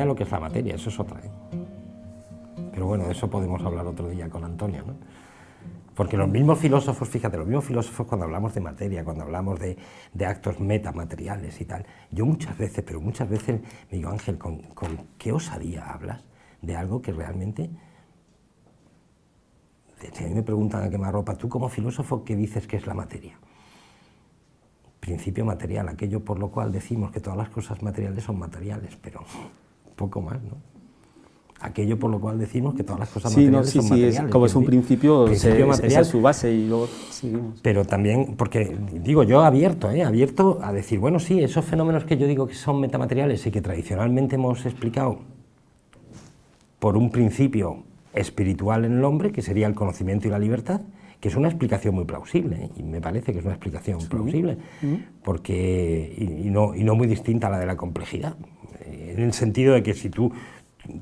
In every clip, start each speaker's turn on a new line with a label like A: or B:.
A: de lo que es la materia, eso es otra. ¿eh? Pero bueno, de eso podemos hablar otro día con Antonio, ¿no? Porque los mismos filósofos, fíjate, los mismos filósofos cuando hablamos de materia, cuando hablamos de, actos metamateriales y tal, yo muchas veces, pero muchas veces me digo, Ángel, ¿con, qué osadía hablas de algo que realmente... Si a mí me preguntan a quemarropa, tú como filósofo, ¿qué dices que es la materia? Principio material, aquello por lo cual decimos que todas las cosas materiales son materiales, pero poco más, ¿no? aquello por lo cual decimos que todas las cosas materiales
B: sí,
A: son sí,
B: Es, como es un principio, principio material, es su base y luego seguimos.
A: Pero también, porque digo yo abierto, ¿eh? abierto a decir, bueno, sí, esos fenómenos que yo digo que son metamateriales y que tradicionalmente hemos explicado por un principio espiritual en el hombre, que sería el conocimiento y la libertad, que es una explicación muy plausible, ¿eh? y me parece que es una explicación plausible, porque, y, no, y no muy distinta a la de la complejidad, en el sentido de que si tú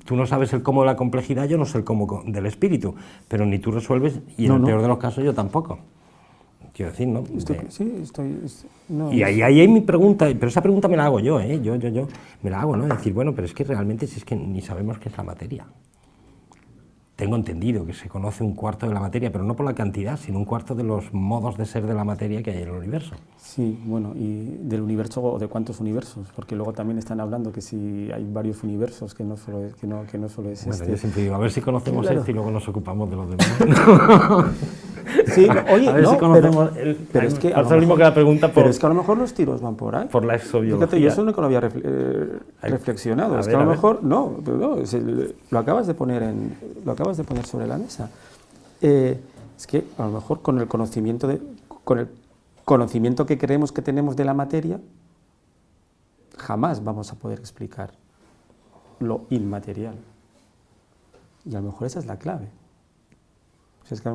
A: tú no sabes el cómo de la complejidad, yo no sé el cómo del espíritu, pero ni tú resuelves, y en el peor de los casos yo tampoco. Quiero decir, ¿no?
B: sí, estoy...
A: y ahí, ahí hay mi pregunta, pero esa pregunta me la hago yo, ¿eh? Yo, yo, yo, me la hago, ¿no? Decir, bueno, pero es que realmente si es que ni sabemos qué es la materia. Tengo entendido que se conoce un cuarto de la materia, pero no por la cantidad, sino un cuarto de los modos de ser de la materia que hay en el universo.
B: Sí, bueno, y del universo o de cuántos universos, porque luego también están hablando que si hay varios universos, que no solo es, que no, que no solo es
A: bueno,
B: este.
A: yo siempre digo, a ver si conocemos esto y luego nos ocupamos de los demás.
B: Sí, oye, a ver si conocemos
A: pero, el, pero es que a lo mismo que la pregunta
B: por, Pero es que a lo mejor los tiros van por ahí.
A: Por la exobiología.
B: Fíjate, yo eso nunca lo había eh, reflexionado. es que a, lo mejor, no, no lo, acabas de poner en, lo acabas de poner sobre la mesa. Eh, es que a lo mejor con el conocimiento de, con el conocimiento que creemos que tenemos de la materia, jamás vamos a poder explicar lo inmaterial. Y a lo mejor esa es la clave. es que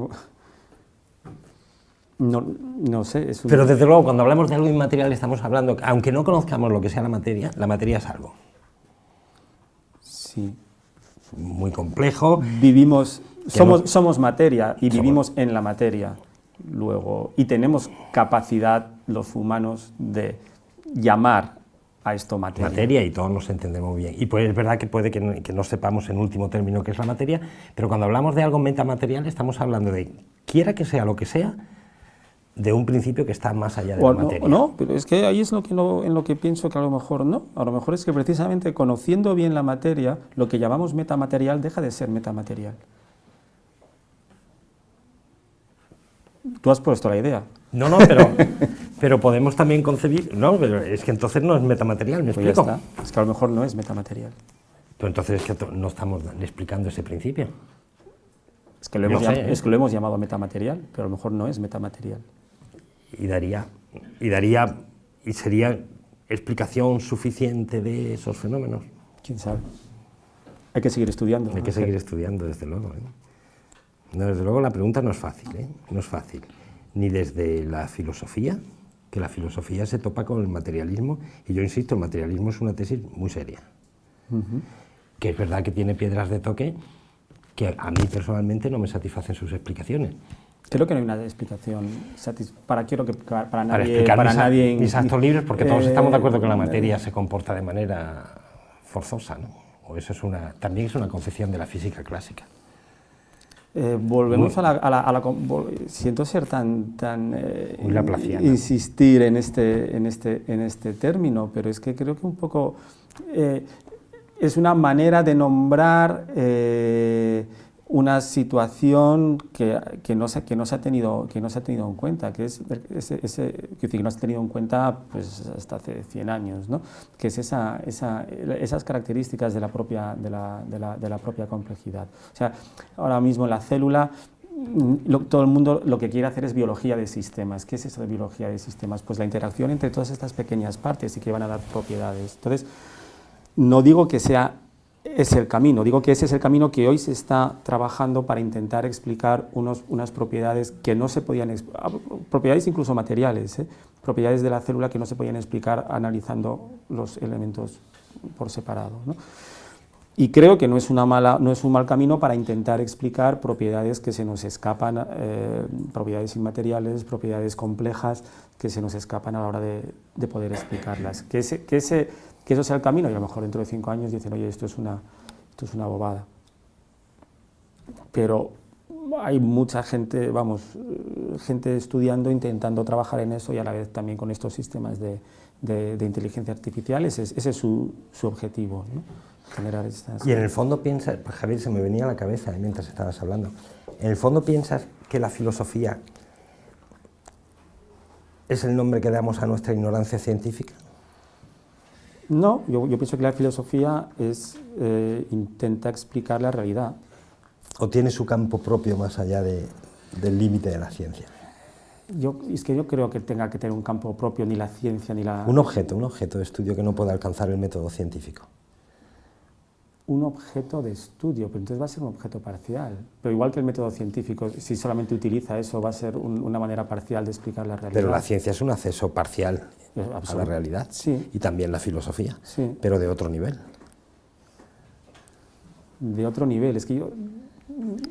B: no, no sé. Es
A: Pero desde luego, cuando hablamos de algo inmaterial, estamos hablando, aunque no conozcamos lo que sea la materia, la materia es algo.
B: Sí.
A: Muy complejo.
B: Vivimos, somos, somos materia y vivimos en la materia. Luego, y tenemos capacidad los humanos de llamar a esto materia.
A: Materia y todos nos entendemos bien. Y pues es verdad que puede que no, que no sepamos en último término qué es la materia, pero cuando hablamos de algo metamaterial estamos hablando de, quiera que sea lo que sea, de un principio que está más allá de la materia.
B: No, pero es que ahí es lo que en lo que pienso que a lo mejor no. A lo mejor es que precisamente conociendo bien la materia, lo que llamamos metamaterial deja de ser metamaterial. Tú has puesto la idea.
A: No, no, pero, pero podemos también concebir... No, pero es que entonces no es metamaterial, ¿me pues explico?
B: Es que a lo mejor no es metamaterial.
A: Pero entonces es que no estamos explicando ese principio.
B: Es que, lo hemos, ¿eh? es que lo hemos llamado metamaterial, pero a lo mejor no es metamaterial
A: y daría, y daría, y sería explicación suficiente de esos fenómenos.
B: ¿Quién sabe? Hay que seguir estudiando.
A: Hay que seguir estudiando, desde luego. ¿eh? desde luego la pregunta no es fácil, ¿eh? no es fácil. Ni desde la filosofía, que la filosofía se topa con el materialismo, y yo insisto, el materialismo es una tesis muy seria. Que es verdad que tiene piedras de toque que a mí personalmente no me satisfacen sus explicaciones.
B: Creo que no hay una explicación para quiero que para nadie para, nadie
A: mis actos libres porque todos estamos de acuerdo que la eh, materia se comporta de manera forzosa, ¿no? O eso es una también es una concepción de la física clásica.
B: Eh, volvemos a, la, a, la, siento ser tan tan
A: eh,
B: insistir en este en este en este término, pero es que creo que un poco es una manera de nombrar una situación que, que, no se, que, no se ha tenido, que no se ha tenido en cuenta, que es ese, que no se ha tenido en cuenta pues, hasta hace 100 años, ¿no? que es esa, esa, esas características de la, propia, de, la, de, la, propia complejidad. O sea, ahora mismo la célula todo el mundo lo que quiere hacer es biología de sistemas. ¿Qué es eso de biología de sistemas? Pues la interacción entre todas estas pequeñas partes y que van a dar propiedades. Entonces, no digo que sea es el camino. Digo que ese es el camino que hoy se está trabajando para intentar explicar unos, unas propiedades que no se podían, ah, propiedades incluso materiales, ¿eh? propiedades de la célula que no se podían explicar analizando los elementos por separado. Y creo que no es, una mala, no es un mal camino para intentar explicar propiedades que se nos escapan, eh, propiedades inmateriales, propiedades complejas que se nos escapan a la hora de, poder explicarlas. Que ese, que ese que eso sea el camino y a lo mejor dentro de cinco años dicen, oye, esto es una, esto es una bobada. Pero hay mucha gente, vamos, gente estudiando, intentando trabajar en eso y a la vez también con estos sistemas de, de, inteligencia artificial, ese, ese es su, su objetivo. Generar estas...
A: Y en el fondo piensas, pues Javier, se me venía a la cabeza mientras estabas hablando, en el fondo piensas que la filosofía es el nombre que damos a nuestra ignorancia científica.
B: No, yo, yo pienso que la filosofía es, eh, intenta explicar la realidad.
A: ¿O tiene su campo propio más allá de, del límite de la ciencia?
B: Yo, es que yo creo que tenga que tener un campo propio ni la ciencia ni la...
A: Un objeto, un objeto de estudio que no pueda alcanzar el método científico.
B: Un objeto de estudio, pero entonces va a ser un objeto parcial. Pero igual que el método científico, si solamente utiliza eso, va a ser un, una manera parcial de explicar la realidad.
A: Pero la ciencia es un acceso parcial
B: Eh,
A: a la realidad.
B: Sí.
A: Y también la filosofía,
B: Sí.
A: pero de otro nivel.
B: de otro nivel. Es que yo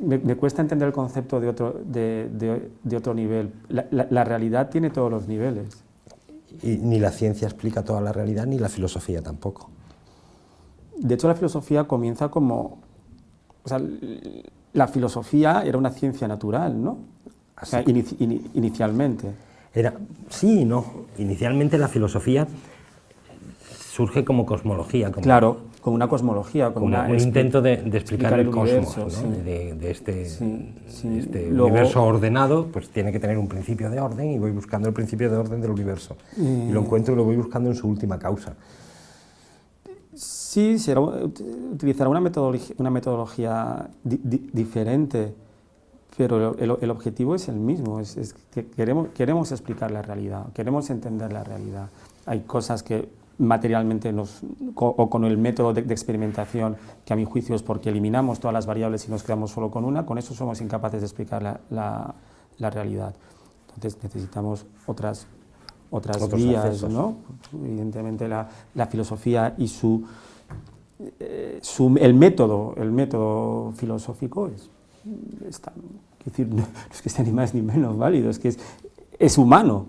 B: me, me cuesta entender el concepto de otro, de, de- de otro nivel. La, la- la realidad tiene todos los niveles.
A: Y ni la ciencia explica toda la realidad, ni la filosofía tampoco.
B: De hecho, la filosofía comienza como... O sea, la filosofía era una ciencia natural, ¿no? O sea,
A: Así.
B: inici- ini- inicialmente.
A: Era, sí no. Inicialmente la filosofía surge como cosmología, como,
B: Claro, con una cosmología,
A: como
B: una
A: un intento de, de explicar, el, cosmos,
B: universo,
A: ¿no?
B: sí.
A: de, de este,
B: Sí, sí.
A: de este
B: Luego-
A: universo ordenado, pues tiene que tener un principio de orden y voy buscando el principio de orden del universo. Y lo encuentro y lo voy buscando en su última causa.
B: Sí, será, ut- utilizará una metodología, diferente, pero el, objetivo es el mismo, es, que queremos, explicar la realidad, queremos entender la realidad. Hay cosas que materialmente nos, o con el método de, experimentación, que a mi juicio es porque eliminamos todas las variables y nos quedamos solo con una, con eso somos incapaces de explicar la- la realidad. Entonces necesitamos otras, otras
A: Otros
B: vías,
A: accesos.
B: ¿no? Evidentemente la, la filosofía y su, eh, su- el método, el método filosófico es, es tan- quiero decir, no es que sea ni más ni menos válido, es que es, es humano,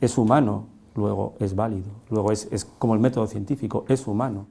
B: es humano, luego es válido, luego es, es como el método científico, es humano.